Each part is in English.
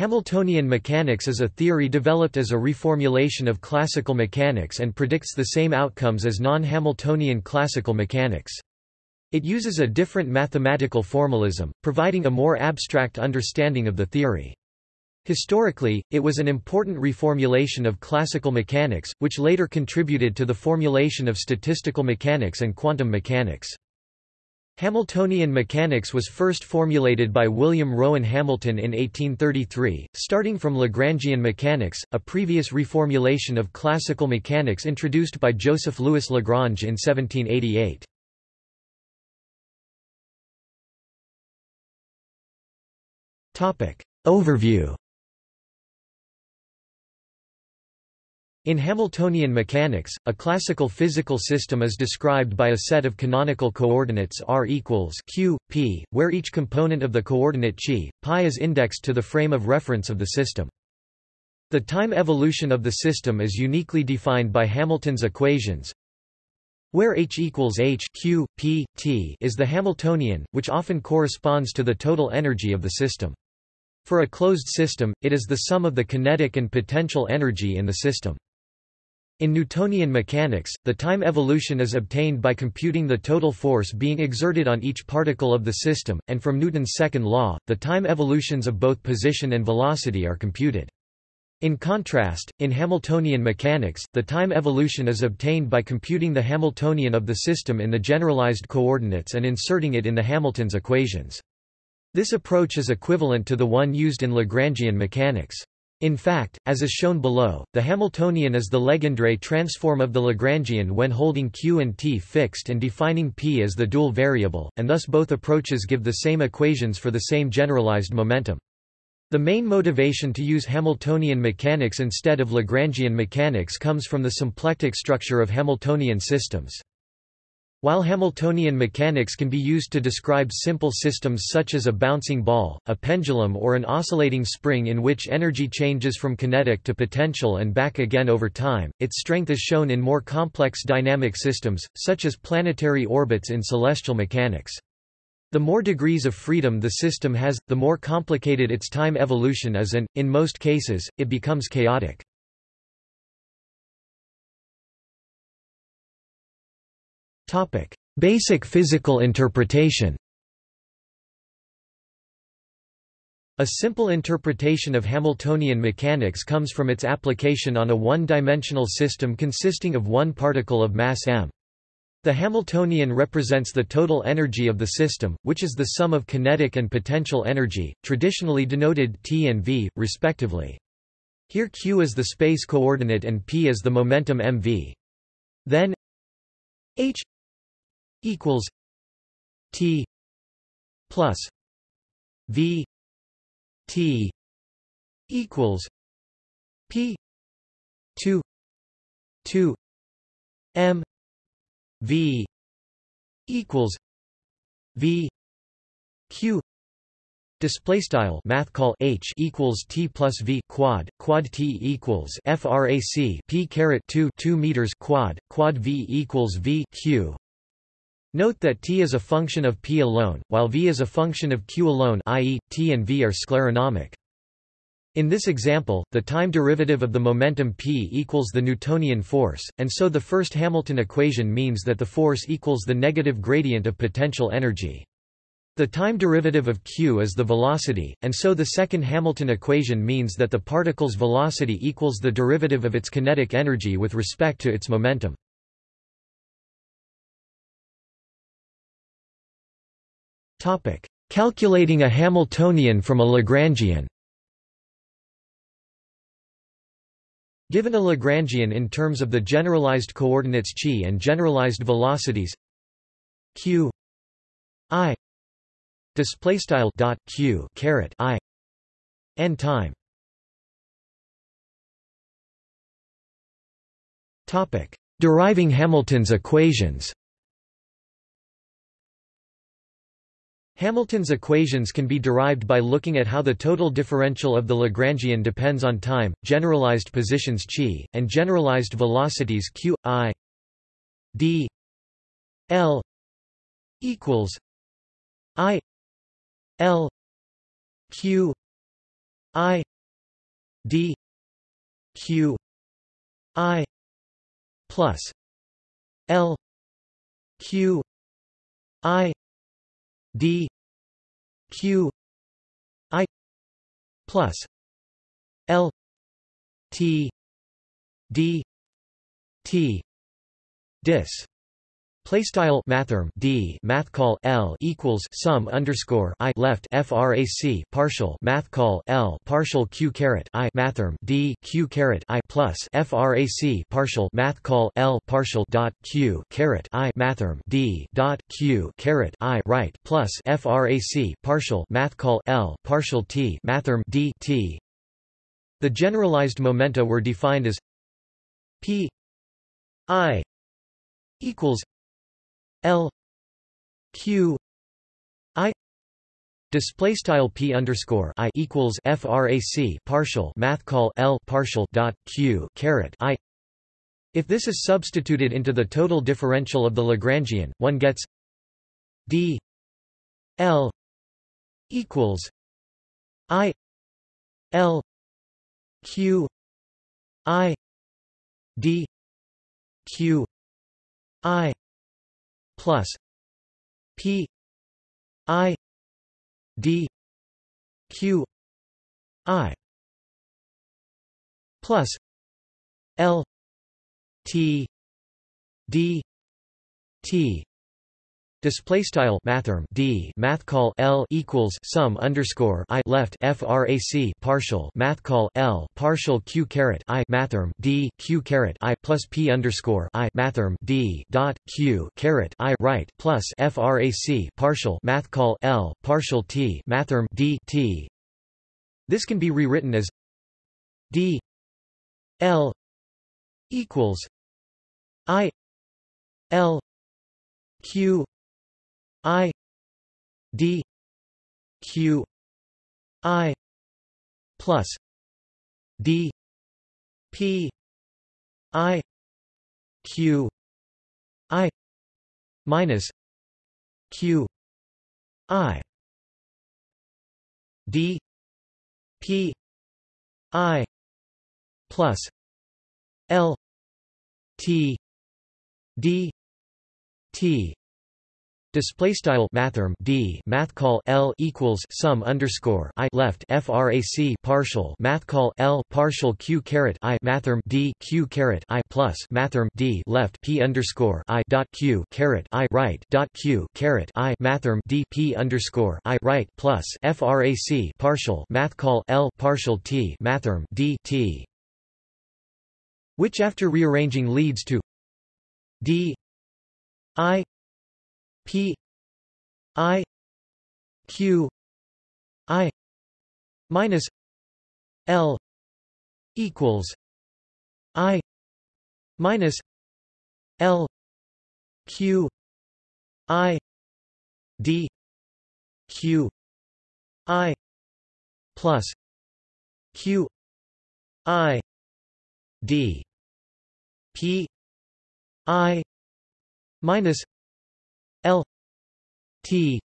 Hamiltonian mechanics is a theory developed as a reformulation of classical mechanics and predicts the same outcomes as non-Hamiltonian classical mechanics. It uses a different mathematical formalism, providing a more abstract understanding of the theory. Historically, it was an important reformulation of classical mechanics, which later contributed to the formulation of statistical mechanics and quantum mechanics. Hamiltonian mechanics was first formulated by William Rowan Hamilton in 1833, starting from Lagrangian mechanics, a previous reformulation of classical mechanics introduced by Joseph Louis Lagrange in 1788. Overview In Hamiltonian mechanics, a classical physical system is described by a set of canonical coordinates r equals q, p, where each component of the coordinate chi, pi is indexed to the frame of reference of the system. The time evolution of the system is uniquely defined by Hamilton's equations, where h equals h q, p, t is the Hamiltonian, which often corresponds to the total energy of the system. For a closed system, it is the sum of the kinetic and potential energy in the system. In Newtonian mechanics, the time evolution is obtained by computing the total force being exerted on each particle of the system, and from Newton's second law, the time evolutions of both position and velocity are computed. In contrast, in Hamiltonian mechanics, the time evolution is obtained by computing the Hamiltonian of the system in the generalized coordinates and inserting it in the Hamilton's equations. This approach is equivalent to the one used in Lagrangian mechanics. In fact, as is shown below, the Hamiltonian is the Legendre transform of the Lagrangian when holding q and t fixed and defining p as the dual variable, and thus both approaches give the same equations for the same generalized momentum. The main motivation to use Hamiltonian mechanics instead of Lagrangian mechanics comes from the symplectic structure of Hamiltonian systems. While Hamiltonian mechanics can be used to describe simple systems such as a bouncing ball, a pendulum or an oscillating spring in which energy changes from kinetic to potential and back again over time, its strength is shown in more complex dynamic systems, such as planetary orbits in celestial mechanics. The more degrees of freedom the system has, the more complicated its time evolution is and, in most cases, it becomes chaotic. Basic physical interpretation A simple interpretation of Hamiltonian mechanics comes from its application on a one-dimensional system consisting of one particle of mass m. The Hamiltonian represents the total energy of the system, which is the sum of kinetic and potential energy, traditionally denoted T and V, respectively. Here q is the space coordinate and p is the momentum mv. Then h equals T plus V T equals P two two M V equals V Q. Display style math call h equals t plus v quad quad t equals frac p caret 2 2 meters quad quad v equals v q Note that t is a function of p alone, while v is a function of q alone i.e., t and v are scleronomic. In this example, the time derivative of the momentum p equals the Newtonian force, and so the first Hamilton equation means that the force equals the negative gradient of potential energy. The time derivative of q is the velocity, and so the second Hamilton equation means that the particle's velocity equals the derivative of its kinetic energy with respect to its momentum. Topic: Calculating a Hamiltonian from a Lagrangian. Given a Lagrangian in terms of the generalized coordinates chi and generalized velocities q i display style dot q caret i n time. Topic: Deriving Hamilton's equations. Hamilton's equations can be derived by looking at how the total differential of the Lagrangian depends on time, generalized positions chi, and generalized velocities q, i, d, l equals i, l, q, I D Q I plus L Q I D Q I plus L T D T dis Play style mathrm d math call l equals sum underscore i left frac partial math call l partial q caret i mathrm d q caret i plus frac partial math call l partial dot q caret i mathrm d dot q caret i right plus frac partial math call l partial t mathrm d t. The generalized momenta were defined as p i equals L Q I display style p underscore i equals frac partial math call l partial dot q caret i. If this is substituted into the total differential of the Lagrangian, one gets d l equals i l q i d q i plus P I D Q I plus L T D T Display style mathrm d math call l equals sum underscore i left frac partial math call l partial q caret i mathrm d q caret i plus p underscore i mathrm d dot q caret i right plus frac partial math call l partial t mathrm d t. This can be rewritten as d l equals i l q I D Q I plus D P I Q I minus Q I D P I plus L T D T Display style mathrm d math call l equals sum underscore i left frac partial math call l partial q caret i mathrm d q caret i plus mathrm d left p underscore i dot q caret i right dot q caret i mathrm d p underscore i right plus frac partial math call l partial t mathrm d t. Which after rearranging leads to d i P I Q I minus L equals I minus L Q I D Q I plus Q I D P I minus L T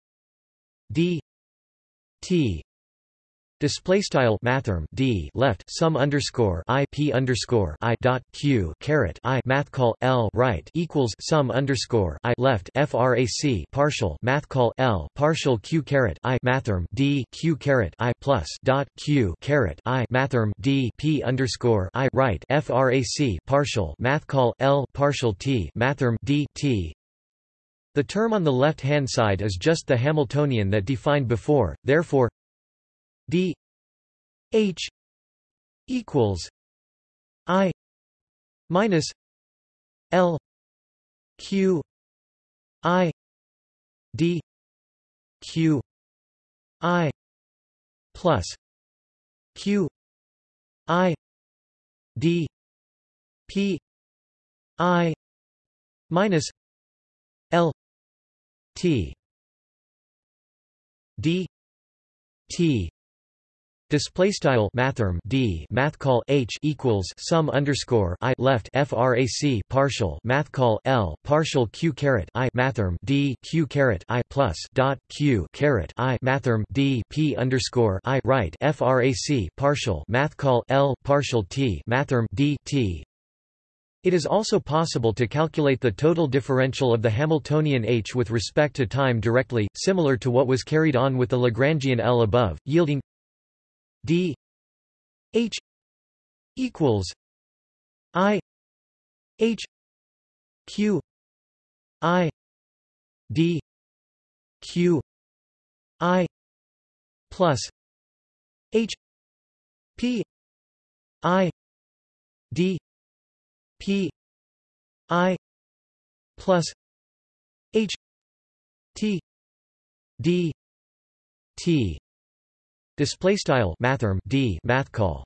D T Display style mathrm d left sum underscore i p underscore i dot q caret i math call l right equals sum underscore i left frac partial math call l partial q caret i mathrm d q caret i plus dot q caret i mathrm d p underscore i right frac partial math call l partial t mathrm d t the term on the left-hand side is just the Hamiltonian that defined before, therefore d h equals i minus l q i d q i plus q i d p i minus l D. T. Display style mathrm d math call h equals sum underscore i left frac partial math call l partial q caret i mathrm d q caret i plus dot q caret i mathrm d p underscore i right frac partial math call l partial t mathrm d t it is also possible to calculate the total differential of the Hamiltonian H with respect to time directly, similar to what was carried on with the Lagrangian L above, yielding d h equals i h q i d q i plus h p i d p i plus h t d t. Display style mathrm d math call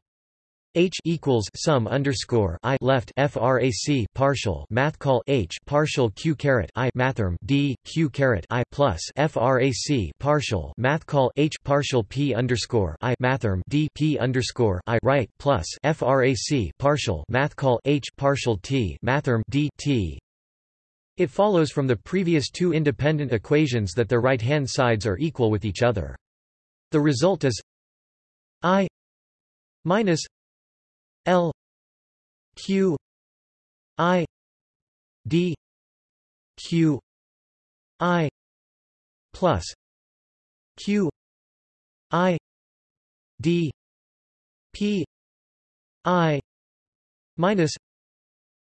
H equals sum underscore I left frac partial math call H partial Q caret I mathrm D Q caret I plus frac partial math call H partial P underscore I mathrm D P underscore I right plus frac partial math call H partial T mathrm D T it follows from the previous two independent equations that the right-hand sides are equal with each other. The result is I minus L Q I D Q I plus Q I D P I minus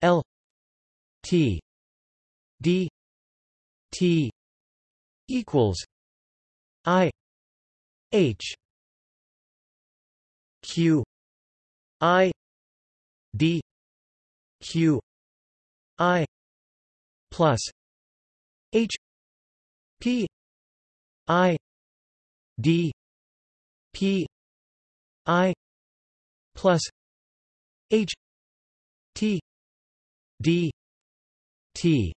L T D T equals I H Q I D Q I plus H P I D P I plus H T D T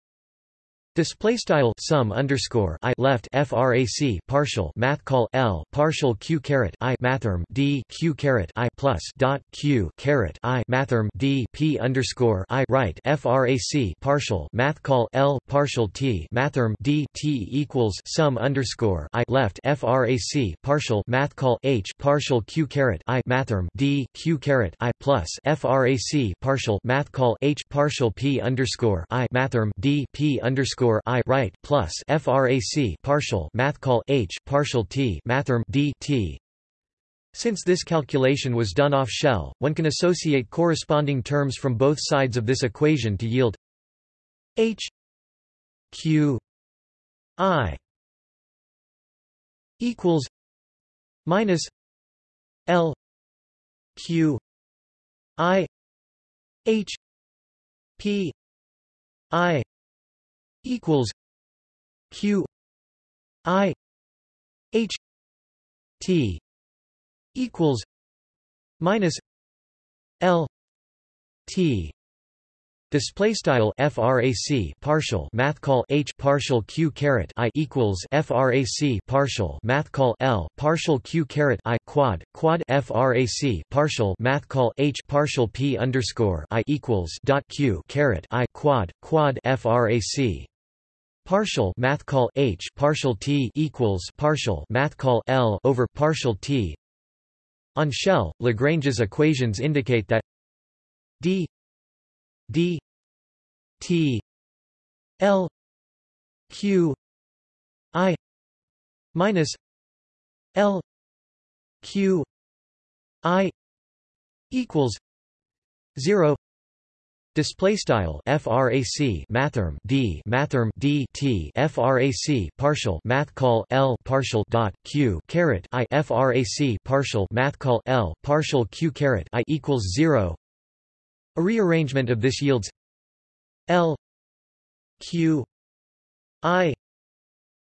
Display style sum underscore i left frac partial math call l partial q caret i mathrm d q caret i plus dot q caret i mathrm d p underscore i right frac partial math call l partial t mathrm d t equals sum underscore i left frac partial math call h partial q caret i mathrm d q caret i plus frac partial math call h partial p underscore i mathrm d p underscore underscore I right plus frac partial math call H partial T mathrm D T. Since this calculation was done off shell, one can associate corresponding terms from both sides of this equation to yield H Q I equals minus L Q I H P I equals q i h t equals minus l t. Display style frac partial math call h partial q caret i equals frac partial math call l partial q caret i quad quad frac partial math call h partial p underscore i equals dot q caret i quad quad frac Partial math call H partial T equals partial math call L over partial T. On shell, Lagrange's equations indicate that D D T L Q I minus L Q I equals zero Display style frac mathrm d mathrm d t frac partial math call l partial dot q caret i frac partial math call l partial q caret i equals zero. A rearrangement of this yields l q i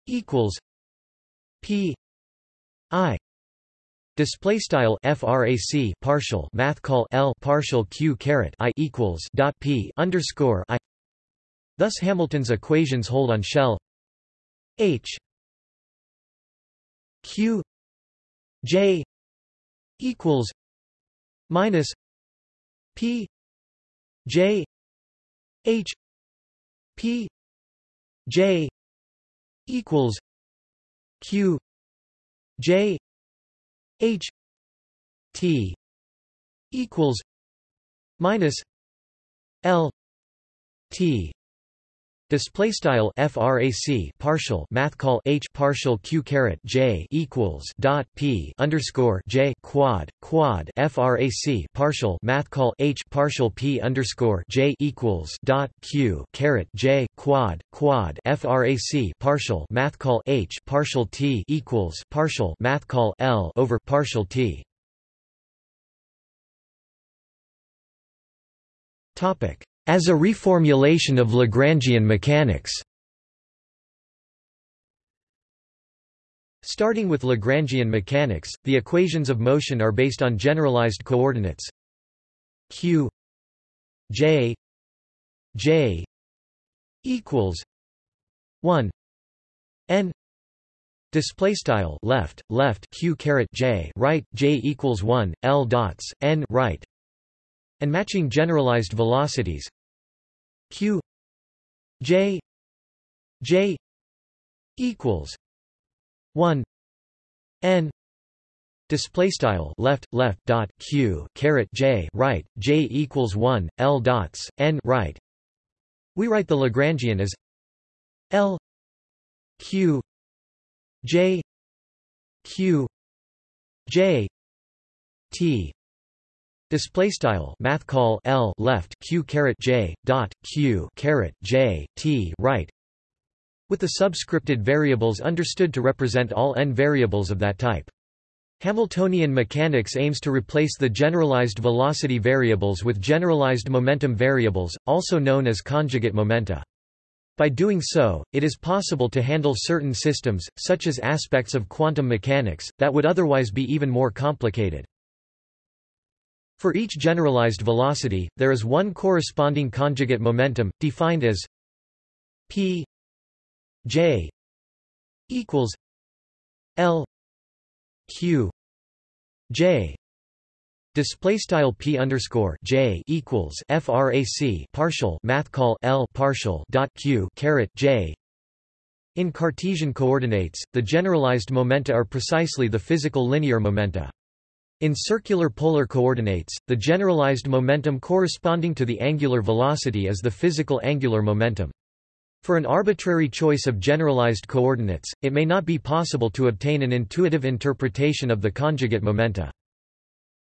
equals p i Display style frac partial math call l partial q caret i equals dot p underscore i. Thus Hamilton's equations hold on shell h q j equals minus p j h p j equals q j h t equals minus l t Display style frac partial math call h partial q caret j equals dot p underscore j quad quad frac partial math call h partial p underscore j equals dot q caret j quad quad frac partial math call h partial t equals partial math call l over partial t. Topic as a reformulation of Lagrangian mechanics. Starting with Lagrangian mechanics, the equations of motion are based on generalized coordinates q j j equals 1 n display style left left q caret j right j equals 1 l dots n right and matching generalized velocities q. J. J. equals 1 n display style left left dot q caret j right j equals 1 l dots n right. We write the lagrangian as l q j q j t Display style math call L left Q caret J dot Q caret J T right with the subscripted variables understood to represent all n variables of that type. Hamiltonian mechanics aims to replace the generalized velocity variables with generalized momentum variables, also known as conjugate momenta. By doing so, it is possible to handle certain systems, such as aspects of quantum mechanics, that would otherwise be even more complicated. For each generalized velocity, there is one corresponding conjugate momentum, defined as p j equals l q j display style p underscore j equals frac partial math call l partial dot q caret j in Cartesian coordinates, the generalized momenta are precisely the physical linear momenta. In circular polar coordinates, the generalized momentum corresponding to the angular velocity is the physical angular momentum. For an arbitrary choice of generalized coordinates, it may not be possible to obtain an intuitive interpretation of the conjugate momenta.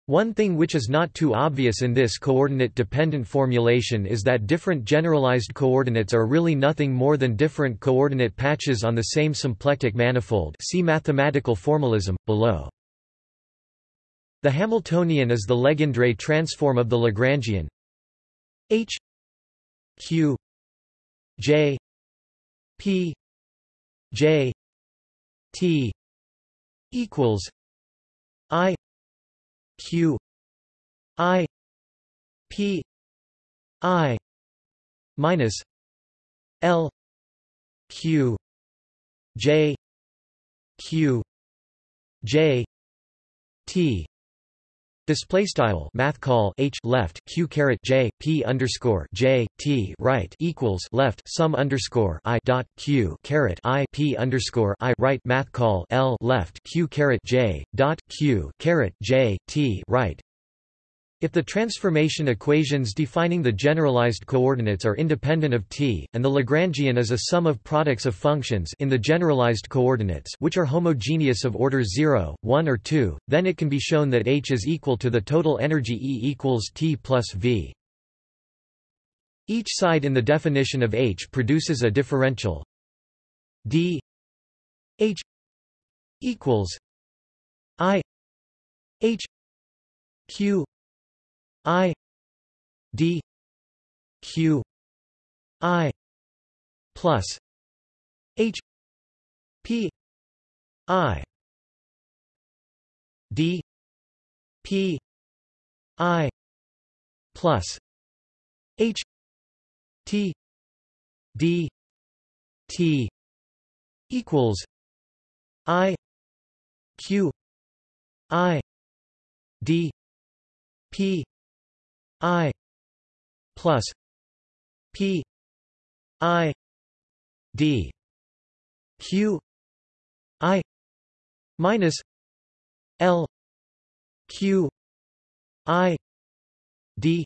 One thing which is not too obvious in this coordinate-dependent formulation is that different generalized coordinates are really nothing more than different coordinate patches on the same symplectic manifold see mathematical formalism, below. The Hamiltonian is the Legendre transform of the Lagrangian. H. Q. J. P. J. T. equals I Q I P I minus L Q J Q J T Display style math call h left q caret j p underscore j t right equals left sum underscore i dot q caret i p underscore i right math call l left q caret j dot q caret j t right if the transformation equations defining the generalized coordinates are independent of t, and the Lagrangian is a sum of products of functions in the generalized coordinates which are homogeneous of order 0, 1 or 2, then it can be shown that H is equal to the total energy E equals T plus V. Each side in the definition of H produces a differential d H equals I H Q I D Q I plus H P I D P I plus H T D T equals I Q I d p i plus p i d q i minus l q i d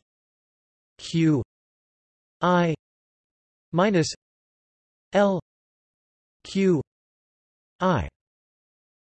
q i minus l q i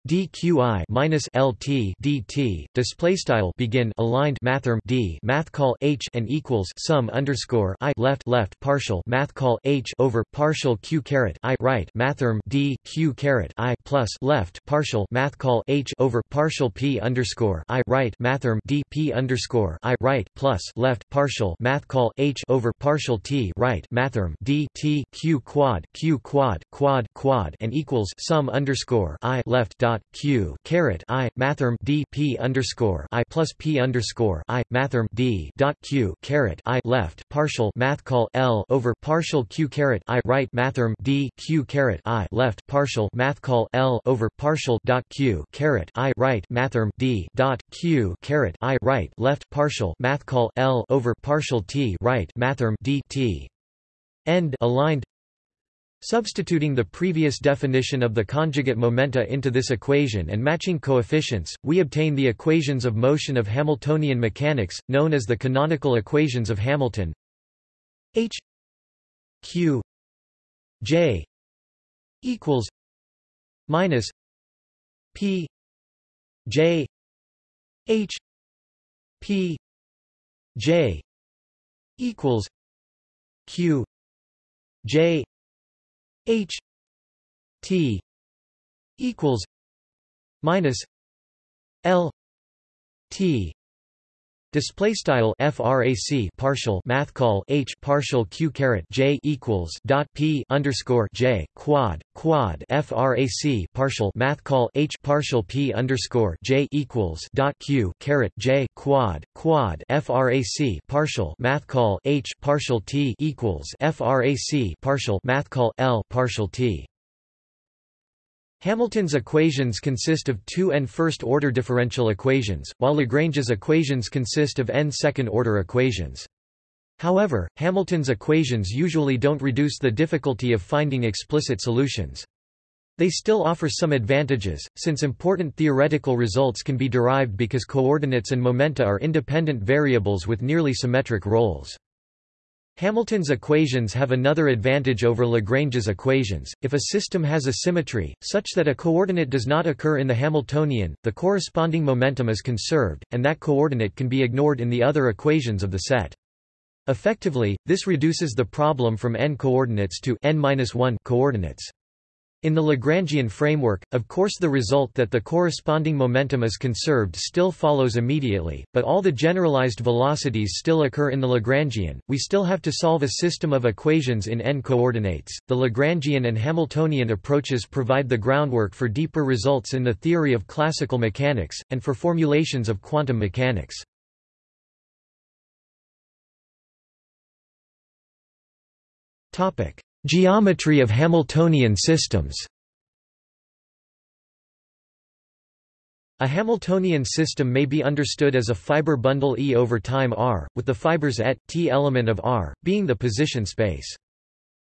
dqi minus lt dt display style begin aligned mathrm d math call h and equals sum underscore i left left partial math call h over partial q caret i right mathrm d q caret i plus left partial math call h over partial p underscore i right mathrm d p underscore i right plus left partial math call h over partial t right mathrm d t q quad q quad quad quad and equals sum underscore i left dot dot q caret i mathrm d p underscore i plus p underscore i mathrm d dot q caret i left partial math call l over partial q caret i right mathrm d q caret i left partial math call l over partial dot q caret i right mathrm d dot q caret i right left partial math call l over partial t right mathrm d t. End aligned Substituting the previous definition of the conjugate momenta into this equation and matching coefficients, we obtain the equations of motion of Hamiltonian mechanics, known as the canonical equations of Hamilton. H Q J equals minus P J H P J equals Q J H T equals minus L T Display style frac partial math call h partial q caret j equals dot p underscore j quad quad frac partial math call h partial p underscore j equals dot q caret j quad quad frac partial math call h partial t equals frac partial math call l partial t Hamilton's equations consist of two n first-order differential equations, while Lagrange's equations consist of n second-order equations. However, Hamilton's equations usually don't reduce the difficulty of finding explicit solutions. They still offer some advantages, since important theoretical results can be derived because coordinates and momenta are independent variables with nearly symmetric roles. Hamilton's equations have another advantage over Lagrange's equations. If a system has a symmetry, such that a coordinate does not occur in the Hamiltonian, the corresponding momentum is conserved, and that coordinate can be ignored in the other equations of the set. Effectively, this reduces the problem from n coordinates to n-1 coordinates. In the Lagrangian framework, of course the result that the corresponding momentum is conserved still follows immediately, but all the generalized velocities still occur in the Lagrangian. We still have to solve a system of equations in n coordinates. The Lagrangian and Hamiltonian approaches provide the groundwork for deeper results in the theory of classical mechanics, and for formulations of quantum mechanics. Topic: Geometry of Hamiltonian systems A Hamiltonian system may be understood as a fiber bundle E over time R, with the fibers at, t element of R, being the position space.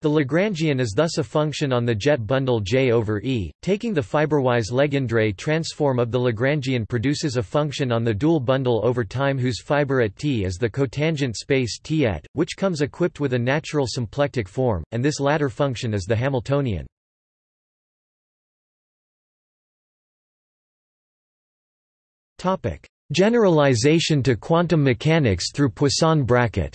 The Lagrangian is thus a function on the jet bundle J over E. Taking the fiberwise Legendre transform of the Lagrangian produces a function on the dual bundle over time whose fiber at T is the cotangent space T et, which comes equipped with a natural symplectic form, and this latter function is the Hamiltonian. Generalization to quantum mechanics through Poisson bracket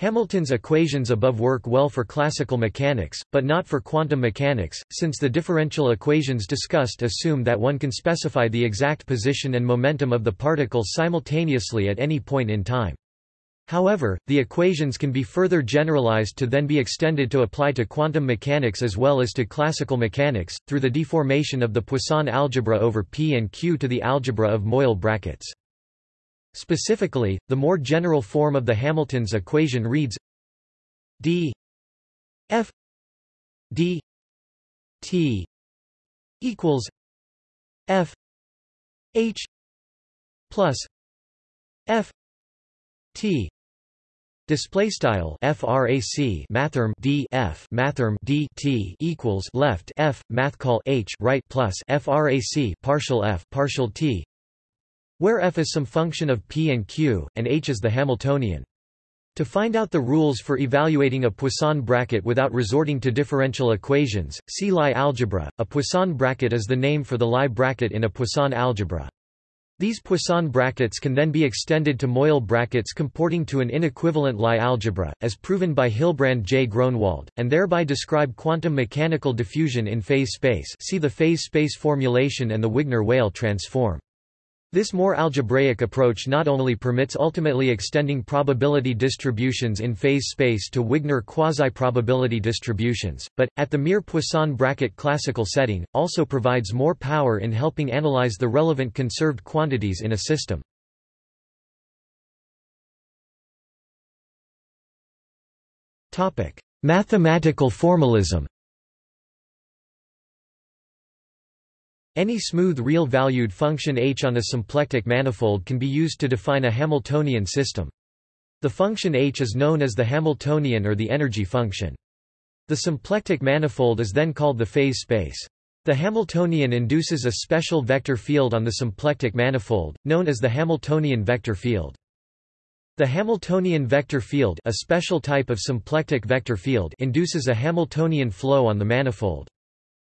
Hamilton's equations above work well for classical mechanics, but not for quantum mechanics, since the differential equations discussed assume that one can specify the exact position and momentum of the particle simultaneously at any point in time. However, the equations can be further generalized to then be extended to apply to quantum mechanics as well as to classical mechanics, through the deformation of the Poisson algebra over P and Q to the algebra of Moyal brackets. Specifically, the more general form of the Hamilton's equation reads d f d t equals f h plus f t Display style frac mathrm d f mathrm d t equals left f math call h right plus frac partial f partial t, where f is some function of p and q, and h is the Hamiltonian. To find out the rules for evaluating a Poisson bracket without resorting to differential equations, see Lie algebra. A Poisson bracket is the name for the Lie bracket in a Poisson algebra. These Poisson brackets can then be extended to Moyal brackets comporting to an inequivalent Lie algebra, as proven by Hilbrand J. Groenewold, and thereby describe quantum mechanical diffusion in phase space see the phase space formulation and the Wigner-Weyl transform. This more algebraic approach not only permits ultimately extending probability distributions in phase space to Wigner quasi-probability distributions, but, at the mere Poisson bracket classical setting, also provides more power in helping analyze the relevant conserved quantities in a system. Mathematical formalism Any smooth real-valued function h on a symplectic manifold can be used to define a Hamiltonian system. The function h is known as the Hamiltonian or the energy function. The symplectic manifold is then called the phase space. The Hamiltonian induces a special vector field on the symplectic manifold, known as the Hamiltonian vector field. The Hamiltonian vector field a special type of symplectic vector field induces a Hamiltonian flow on the manifold.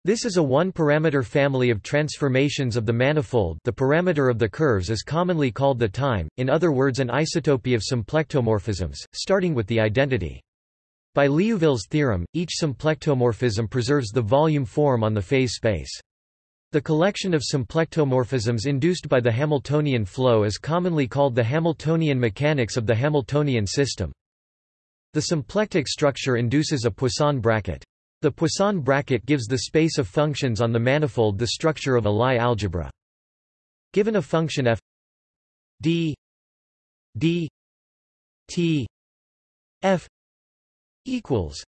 This is a one-parameter family of transformations of the manifold the parameter of the curves is commonly called the time, in other words an isotopy of symplectomorphisms, starting with the identity. By Liouville's theorem, each symplectomorphism preserves the volume form on the phase space. The collection of symplectomorphisms induced by the Hamiltonian flow is commonly called the Hamiltonian mechanics of the Hamiltonian system. The symplectic structure induces a Poisson bracket. The Poisson bracket gives the space of functions on the manifold the structure of a Lie algebra. Given a function f d d t f equals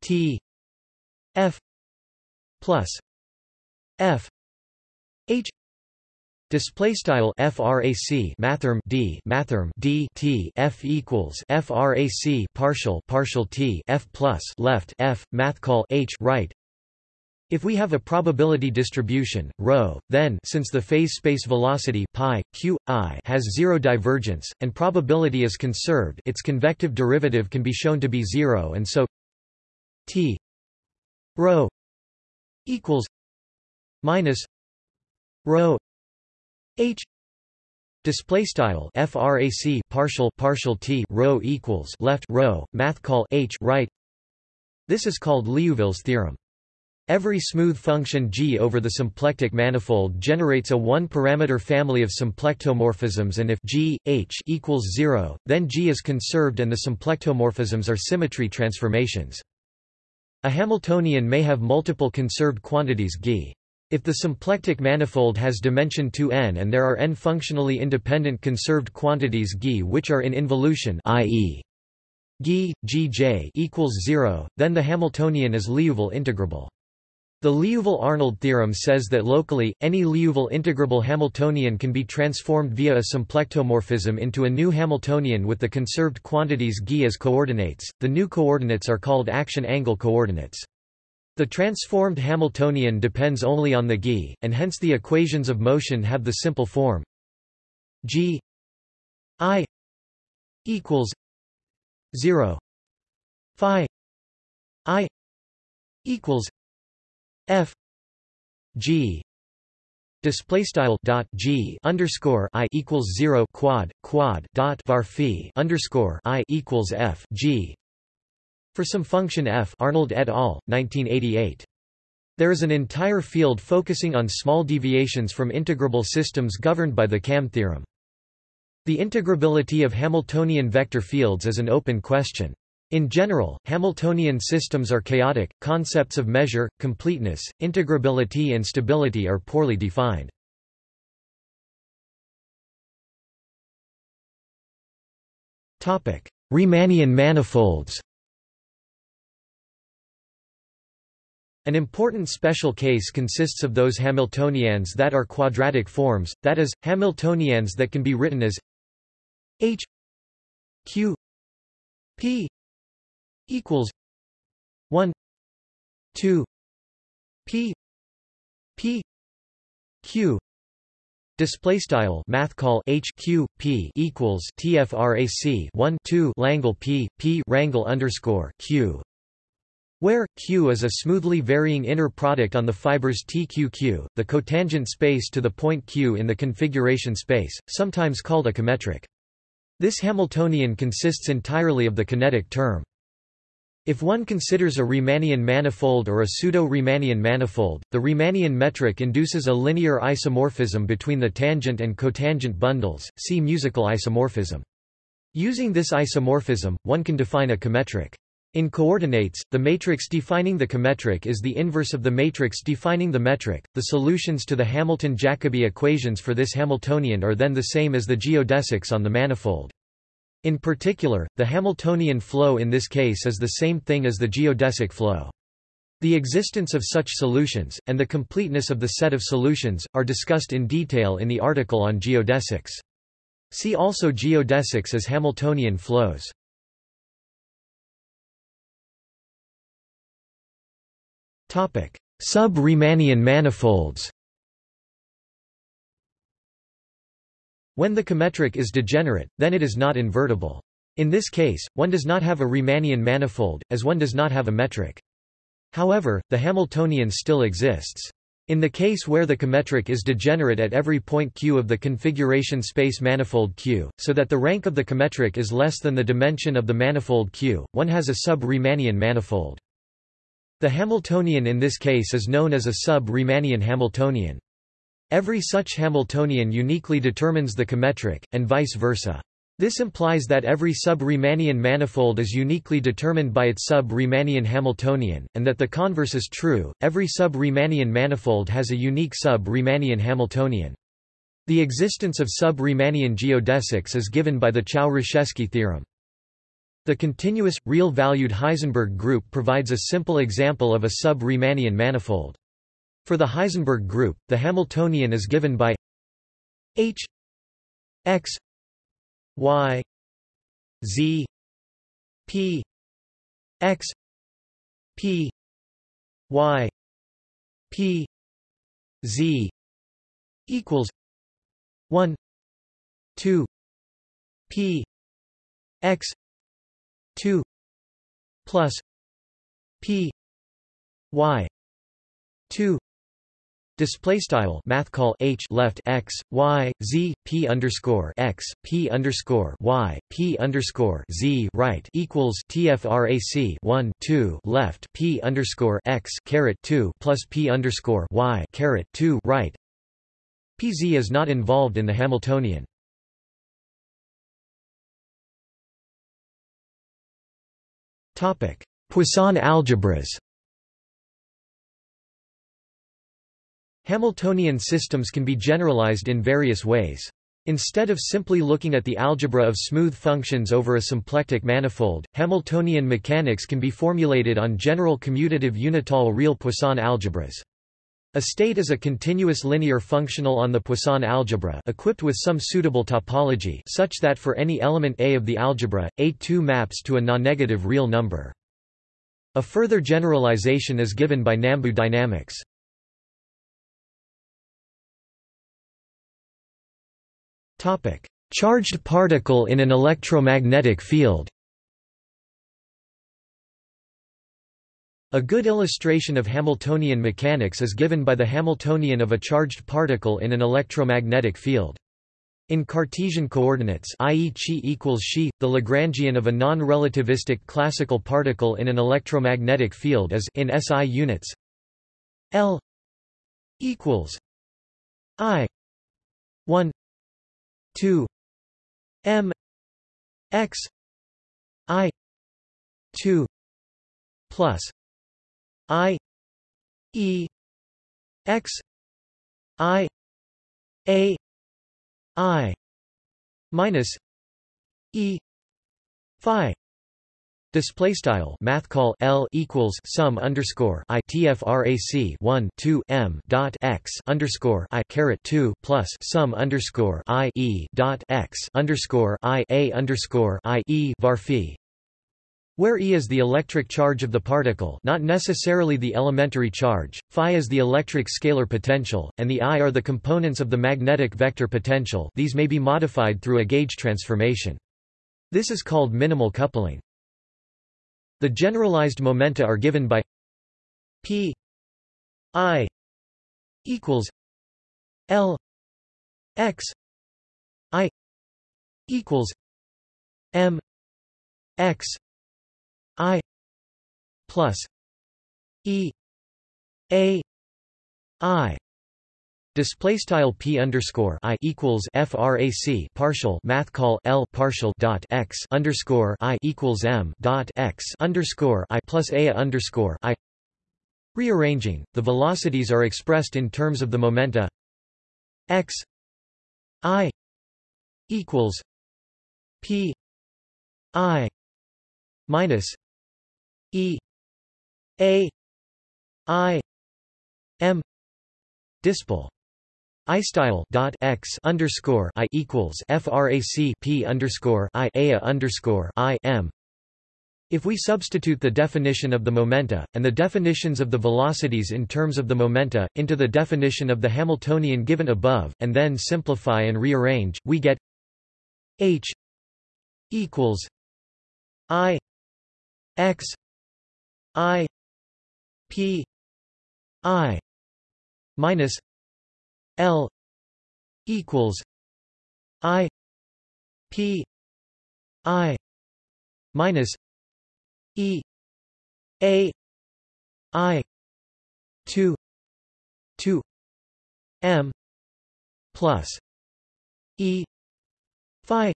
t f plus f h Display style frac mathrm d mathrm d t f equals frac partial partial t f plus left f math call h right. If we have a probability distribution rho, then since the phase space velocity pi q i has zero divergence and probability is conserved, its convective derivative can be shown to be zero, and so t rho equals minus rho H display style frac partial partial t rho equals left rho math call H right this is called Liouville's theorem Every smooth function G over the symplectic manifold generates a one-parameter family of symplectomorphisms and if G, H equals 0, then G is conserved and the symplectomorphisms are symmetry transformations. A Hamiltonian may have multiple conserved quantities G. If the symplectic manifold has dimension 2n and there are n functionally independent conserved quantities G which are in involution i.e. G, Gj equals 0, then the Hamiltonian is Liouville integrable. The Liouville-Arnold theorem says that locally, any Liouville integrable Hamiltonian can be transformed via a symplectomorphism into a new Hamiltonian with the conserved quantities G as coordinates. The new coordinates are called action angle coordinates. The transformed Hamiltonian depends only on the g, and hence the equations of motion have the simple form. G i equals 0 phi i equals f g. Display style dot g underscore i equals 0 quad quad dot var phi underscore i equals f g for some function f Arnold et al., 1988. There is an entire field focusing on small deviations from integrable systems governed by the KAM theorem. The integrability of Hamiltonian vector fields is an open question. In general, Hamiltonian systems are chaotic, concepts of measure, completeness, integrability and stability are poorly defined. Riemannian, Riemannian manifolds An important special case consists of those Hamiltonians that are quadratic forms, that is, Hamiltonians that can be written as h q p equals 1 2 p p q Display style math call h q p equals tfrac 1 2 Langle p p rangle underscore q, where q is a smoothly varying inner product on the fibers tqq, the cotangent space to the point q in the configuration space, sometimes called a cometric. This Hamiltonian consists entirely of the kinetic term. If one considers a Riemannian manifold or a pseudo-Riemannian manifold, the Riemannian metric induces a linear isomorphism between the tangent and cotangent bundles, see musical isomorphism. Using this isomorphism, one can define a cometric. In coordinates, the matrix defining the cometric is the inverse of the matrix defining the metric. The solutions to the Hamilton-Jacobi equations for this Hamiltonian are then the same as the geodesics on the manifold. In particular, the Hamiltonian flow in this case is the same thing as the geodesic flow. The existence of such solutions, and the completeness of the set of solutions, are discussed in detail in the article on geodesics. See also geodesics as Hamiltonian flows. Sub-Riemannian manifolds When the cometric is degenerate, then it is not invertible. In this case, one does not have a Riemannian manifold, as one does not have a metric. However, the Hamiltonian still exists. In the case where the cometric is degenerate at every point Q of the configuration space manifold Q, so that the rank of the cometric is less than the dimension of the manifold Q, one has a sub-Riemannian manifold. The Hamiltonian in this case is known as a sub-Riemannian Hamiltonian. Every such Hamiltonian uniquely determines the cometric, and vice versa. This implies that every sub-Riemannian manifold is uniquely determined by its sub-Riemannian Hamiltonian, and that the converse is true, every sub-Riemannian manifold has a unique sub-Riemannian Hamiltonian. The existence of sub-Riemannian geodesics is given by the Chow-Rashevskii theorem. The continuous, real-valued Heisenberg group provides a simple example of a sub-Riemannian manifold. For the Heisenberg group, the Hamiltonian is given by H x y z p x p y p z equals 1 2 p x 2 plus p y 2 Display style math call h left x y z p underscore x p underscore y p underscore z right equals tfrac 1 2 left p underscore x caret 2 plus p underscore y caret 2 right. Pz is not involved in the Hamiltonian. Poisson algebras. Hamiltonian systems can be generalized in various ways. Instead of simply looking at the algebra of smooth functions over a symplectic manifold, Hamiltonian mechanics can be formulated on general commutative unital real Poisson algebras. A state is a continuous linear functional on the Poisson algebra equipped with some suitable topology such that for any element A of the algebra, A2 maps to a non-negative real number. A further generalization is given by Nambu dynamics. Charged particle in an electromagnetic field. A good illustration of Hamiltonian mechanics is given by the Hamiltonian of a charged particle in an electromagnetic field. In Cartesian coordinates i.e. chi equals xi, the Lagrangian of a non-relativistic classical particle in an electromagnetic field is in SI units L equals I 1 2 m x i 2 plus i e x i a i minus e phi. Display style math call L equals sum underscore I TFRAC one two M dot x underscore I caret two plus sum underscore I E dot x underscore I A underscore I E varphi where E is the electric charge of the particle not necessarily the elementary charge, phi is the electric scalar potential, and the I are the components of the magnetic vector potential these may be modified through a gauge transformation. This is called minimal coupling. The generalized momenta are given by p i equals l x i equals m x i plus e a i Display style p underscore i equals frac partial math call l partial dot x underscore i equals m dot x underscore i plus a underscore i. Rearranging, the velocities are expressed in terms of the momenta x i equals p i minus e a i m dispel I style dot x underscore I equals frac p underscore I a underscore I m. If we substitute the definition of the momenta, and the definitions of the velocities in terms of the momenta, into the definition of the Hamiltonian given above, and then simplify and rearrange, we get h equals i x i p i minus L equals I P I minus E A I two two M plus E Phi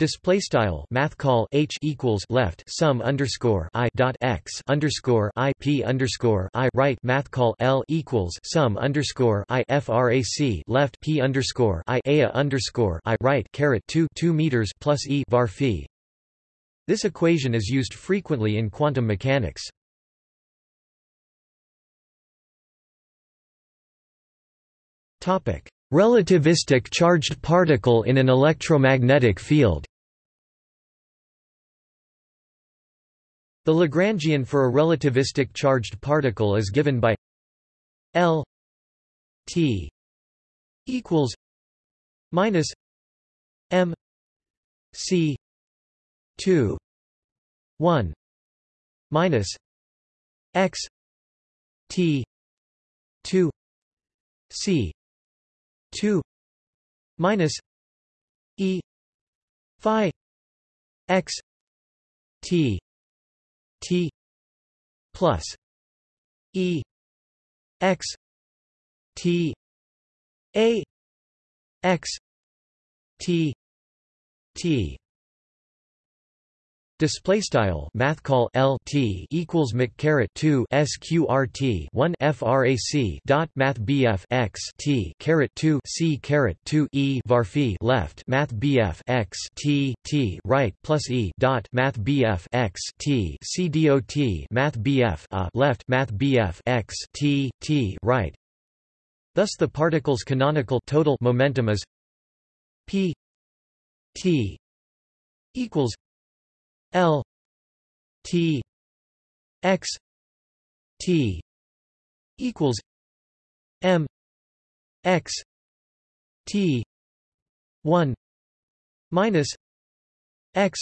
Display style math call h equals left sum underscore i dot x underscore i p underscore i right math call l equals sum underscore i frac left p underscore i a underscore i right caret two two meters plus e var phi. This equation is used frequently in quantum mechanics. Topic Relativistic charged particle in an electromagnetic field. The Lagrangian for a relativistic charged particle is given by L T equals minus M C two one minus X T two C 2 minus e phi x t t plus e x t a x t t Display style math call L T equals Mc caret two SQRT one FRAC dot Math BF X T caret two C caret two E varphi left Math BF X T T right plus E dot Math BF X T C Math BF a left Math BF X T T right. Thus the particle's canonical total momentum is P T equals L T X T equals M X T one minus X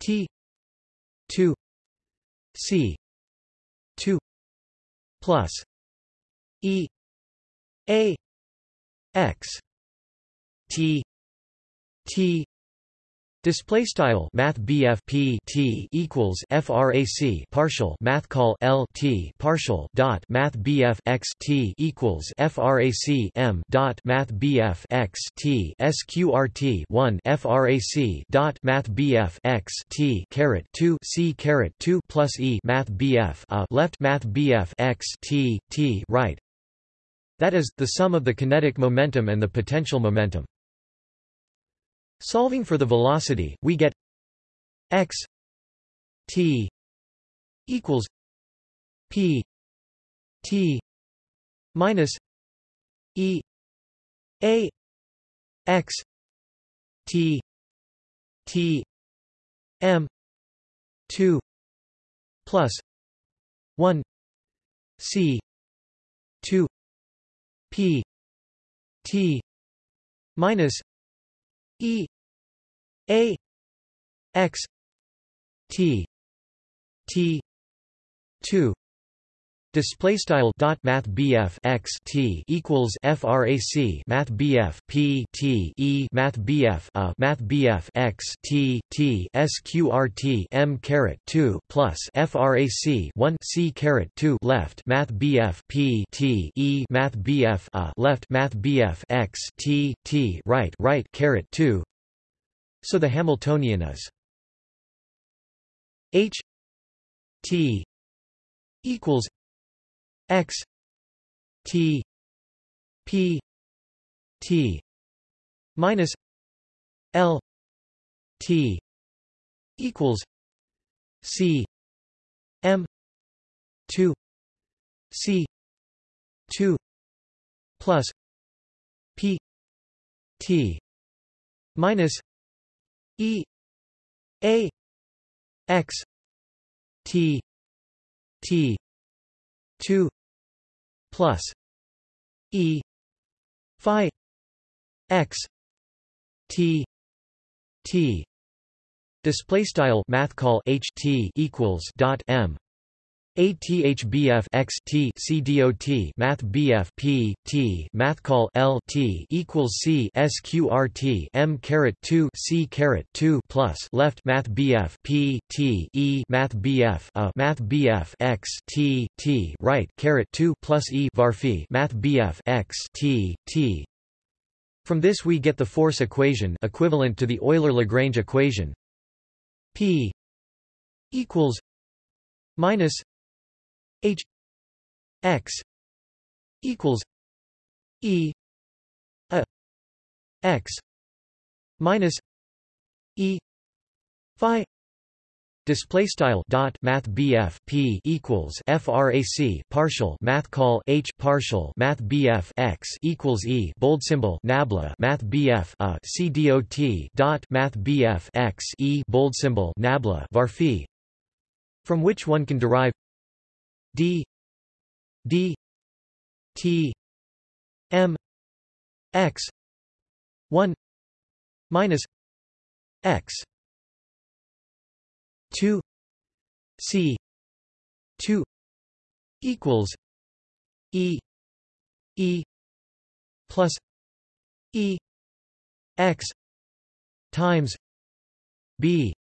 T two C two plus E A X T T Display style Math P T equals FRAC partial Math call L T partial dot Math X T equals FRAC M dot Math X T SQRT one FRAC dot Math X T caret two C caret two plus E Math BF a left Math BF X T T right that is, the sum of the kinetic momentum and the potential momentum. Solving for the velocity, we get x T equals P T minus E A X T T M two plus one C two P T minus E A X T T two Display style dot math BF x T equals frac math BF P T E math BF a math BF x T T sqrt M caret two plus frac one C caret two left math BF P T E math BF a left math BF x T T right right caret two. So the Hamiltonian is H T equals x t p t minus l t equals c m 2 c 2 plus p t minus e a x t t 2 plus e phi x t t. Display style math call h t equals dot m ATHBF x T C dot Math BF P T Math call L T equals C SQRT M caret two C caret two plus left Math BF P T E Math BF a Math BF x T T right caret two plus E varphi Math BF x T T. From this we get the force equation equivalent to the Euler-Lagrange equation. P equals minus H X equals E a X minus E Phi Display style dot Math BF P equals FRAC partial Math call H partial Math BF X equals E bold symbol Nabla Math BF a C dot dot Math BF X E bold symbol Nabla varphi from which one can derive d d t m x 1 minus x 2 c 2 equals e e plus e x times b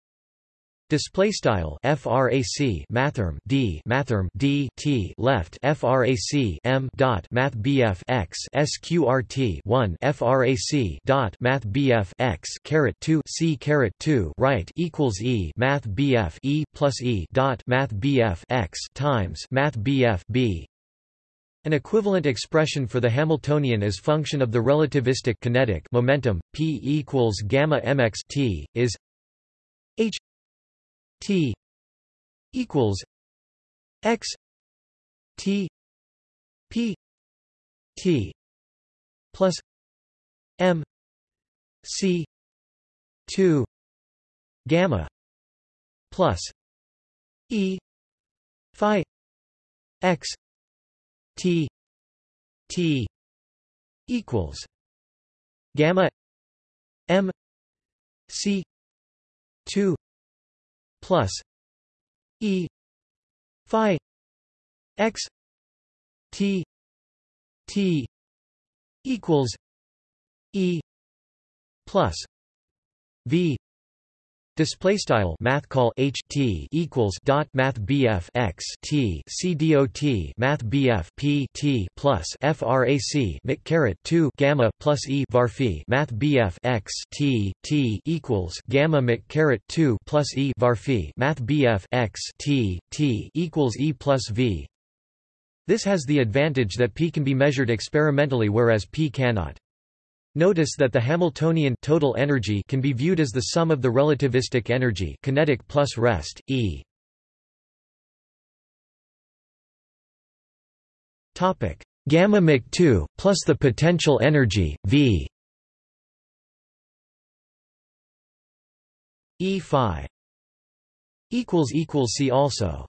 Display style frac mathrm d mathrm d t left frac m dot math bf x sqrt 1 frac dot math bf x caret 2 c caret 2 right equals e math bf e plus e dot math bf x times math bf b. An equivalent expression for the Hamiltonian as function of the relativistic kinetic momentum p equals gamma mx t is h T equals X T P T plus M C two gamma plus E Phi X T T equals gamma M C two plus E Phi X T T equals E plus V Display style math call H T equals dot Math BF x T C Math BF P T plus FRAC Mic caret two Gamma plus E varphi Math BF x T T equals Gamma Mic caret two plus E varphi Math BF x T T equals E plus V. This has the advantage that P can be measured experimentally whereas P cannot. Notice that the Hamiltonian total energy can be viewed as the sum of the relativistic energy kinetic plus rest, E. Topic: Gamma Mach 2 plus the potential energy V. E phi equals equals c also.